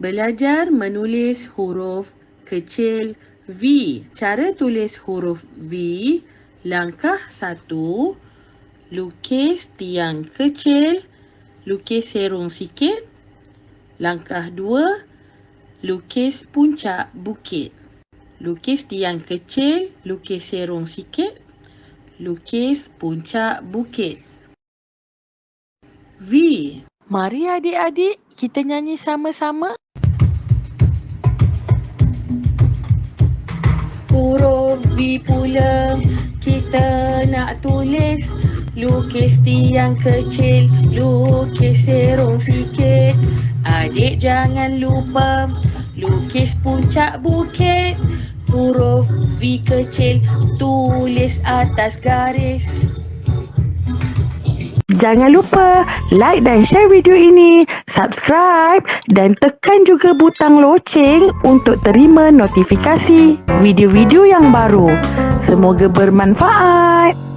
Belajar menulis huruf kecil V. Cara tulis huruf V, langkah satu, lukis tiang kecil, lukis serong sikit. Langkah dua, lukis puncak bukit. Lukis tiang kecil, lukis serong sikit, lukis puncak bukit. V. Mari adik-adik kita nyanyi sama-sama. Huruf V pula kita nak tulis Lukis tiang kecil, lukis serong sikit Adik jangan lupa lukis puncak bukit Huruf V kecil tulis atas garis Jangan lupa like dan share video ini, subscribe dan tekan juga butang loceng untuk terima notifikasi video-video yang baru. Semoga bermanfaat.